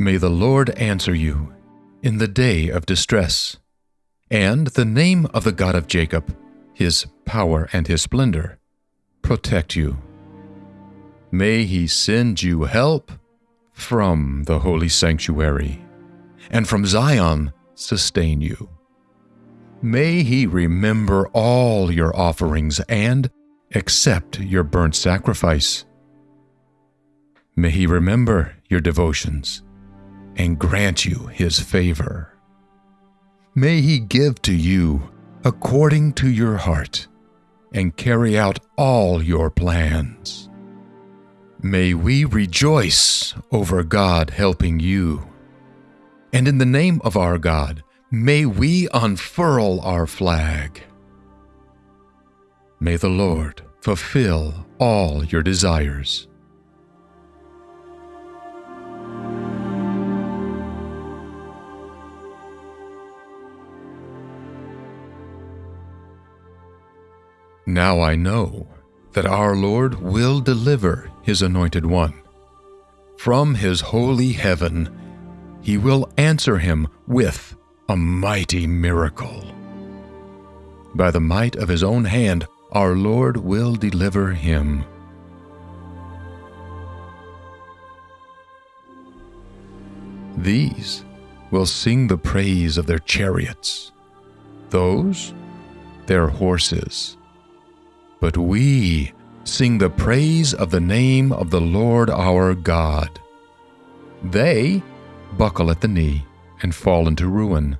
May the Lord answer you in the day of distress, and the name of the God of Jacob, his power and his splendor, protect you. May he send you help from the holy sanctuary, and from Zion sustain you. May he remember all your offerings and accept your burnt sacrifice. May he remember your devotions and grant you his favor. May he give to you according to your heart and carry out all your plans. May we rejoice over God helping you. And in the name of our God, may we unfurl our flag. May the Lord fulfill all your desires. Now I know that our Lord will deliver his anointed one. From his holy heaven, he will answer him with a mighty miracle. By the might of his own hand, our Lord will deliver him. These will sing the praise of their chariots, those their horses. But we sing the praise of the name of the Lord our God. They buckle at the knee and fall into ruin,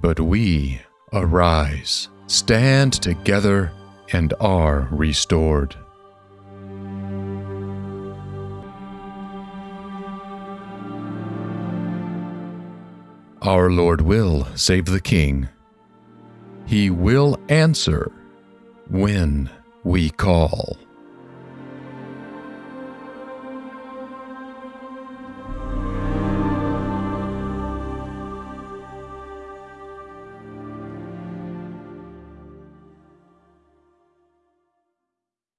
but we arise, stand together, and are restored. Our Lord will save the King. He will answer when we call.